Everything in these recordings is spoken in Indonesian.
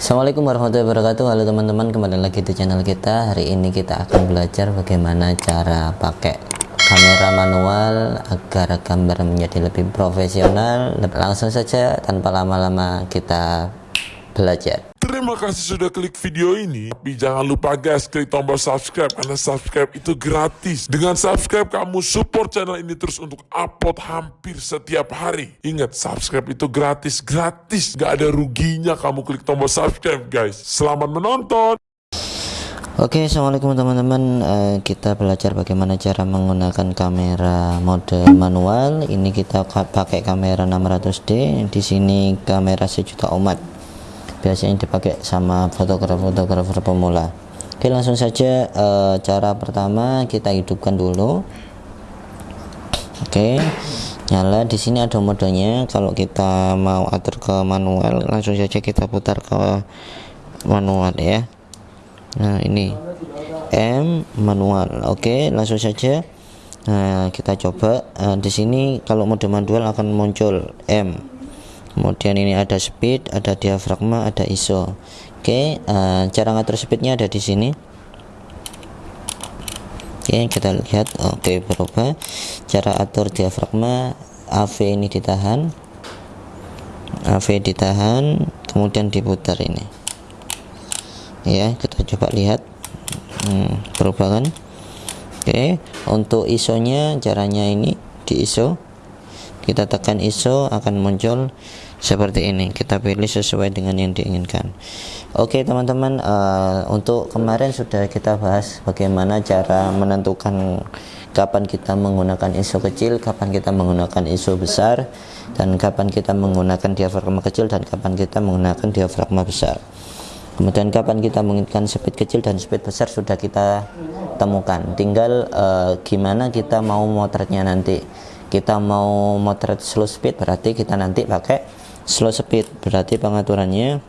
Assalamualaikum warahmatullahi wabarakatuh. Halo teman-teman kembali lagi di channel kita. Hari ini kita akan belajar bagaimana cara pakai kamera manual Agar gambar menjadi lebih profesional. Langsung saja tanpa lama-lama kita belajar Terima kasih sudah klik video ini. Tapi jangan lupa guys, klik tombol subscribe karena subscribe itu gratis. Dengan subscribe kamu support channel ini terus untuk upload hampir setiap hari. Ingat, subscribe itu gratis, gratis. Gak ada ruginya kamu klik tombol subscribe guys. Selamat menonton. Oke assalamualaikum teman-teman Eh, Kita belajar bagaimana cara menggunakan kamera mode manual Ini kita ka- pakai kamera 600D Di sini kamera sejuta umat Biasanya dipakai sama fotografer-fotografer pemula Oke langsung saja eh, Cara pertama kita hidupkan dulu Oke nyala di sini ada modenya kalau kita mau atur ke manual langsung saja kita putar ke manual ya Nah, ini M manual. Oke, langsung saja. Nah, kita coba Eh, di sini kalau mode manual akan muncul M. Kemudian ini ada speed, ada diafragma, ada ISO. Oke, eh, cara ngatur speednya ada di sini. Oke, kita lihat. Oke, berubah. Cara atur diafragma AV ini ditahan. AV ditahan, kemudian diputar ini ya kita coba lihat hmm, berubah kan oke untuk ISO nya caranya ini di ISO kita tekan ISO akan muncul seperti ini. Kita pilih sesuai dengan yang diinginkan. Oke teman-teman eh, untuk kemarin sudah kita bahas bagaimana cara menentukan kapan kita menggunakan ISO kecil kapan kita menggunakan ISO besar dan kapan kita menggunakan diafragma kecil dan kapan kita menggunakan diafragma besar. Kemudian kapan kita menginginkan speed kecil dan speed besar sudah kita temukan. Tinggal eh, gimana kita mau motretnya nanti kita mau motret slow speed berarti kita nanti pakai slow speed. Berarti pengaturannya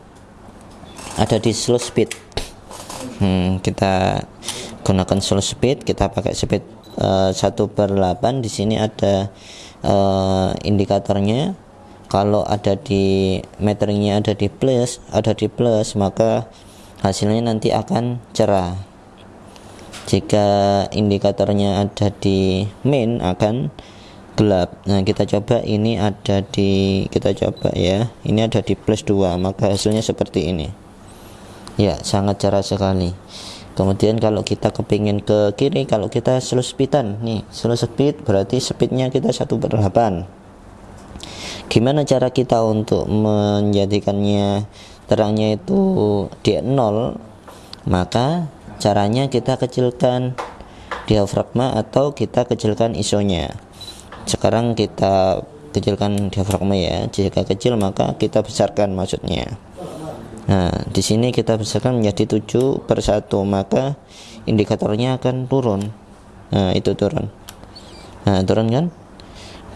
ada di slow speed. Hmm, kita gunakan slow speed kita pakai speed 1 per 8 di sini ada eh, indikatornya. Kalau ada di meteringnya ada di plus ada di plus maka hasilnya nanti akan cerah. Jika indikatornya ada di min akan gelap. Nah kita coba ini ada di kita coba ya. Ini ada di plus 2 maka hasilnya seperti ini. Ya sangat cerah sekali. Kemudian kalau kita kepingin ke kiri kalau kita slow speedan nih slow speed berarti speednya kita 1 per 8 gimana cara kita untuk menjadikannya terangnya itu di nol? Maka caranya kita kecilkan diafragma atau kita kecilkan isonya sekarang kita kecilkan diafragma ya. Jika kecil maka kita besarkan maksudnya. Nah di sini kita besarkan menjadi 7 per 1 maka indikatornya akan turun. Nah itu turun. Nah turun kan?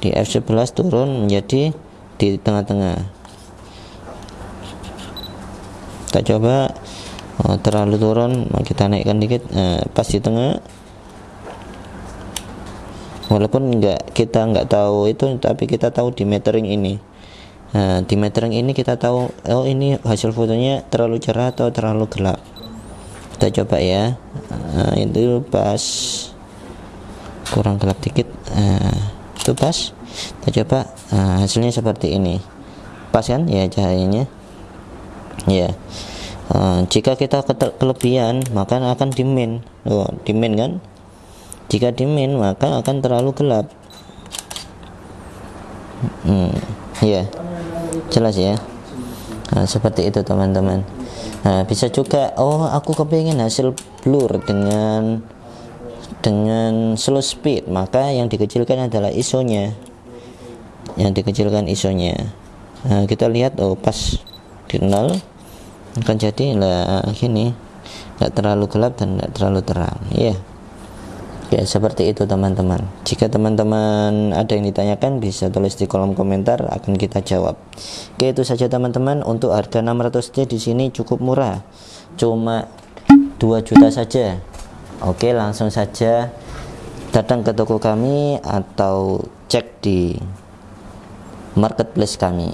Di F11 turun menjadi di tengah-tengah. Kita coba. Oh, terlalu turun. Kita naikkan dikit. Nah, pas di tengah walaupun enggak kita enggak tahu itu tapi kita tahu di metering ini. Nah, di metering ini kita tahu oh ini hasil fotonya terlalu cerah atau terlalu gelap. Kita coba ya. Nah, itu pas. Kurang gelap dikit. Nah, itu pas. Kita coba. Nah, hasilnya seperti ini. Pas kan? Ya cahayanya. Ya. Uh, jika kita kelebihan maka akan dimin. Oh, dimin kan jika dimin maka akan terlalu gelap. Hmm, ya jelas ya. Nah, seperti itu teman-teman. Nah, bisa juga oh aku kepingin hasil blur dengan dengan slow speed. Maka yang dikecilkan adalah isonya. Yang dikecilkan isonya. Nah, kita lihat oh pas di nol akan jadi lah gini nggak terlalu gelap dan nggak terlalu terang. Ya ya seperti itu teman-teman. Jika teman-teman ada yang ditanyakan bisa tulis di kolom komentar akan kita jawab. Oke itu saja teman-teman. Untuk harga 600D di sini cukup murah. Cuma 2 juta saja. Oke langsung saja datang ke toko kami atau cek di marketplace kami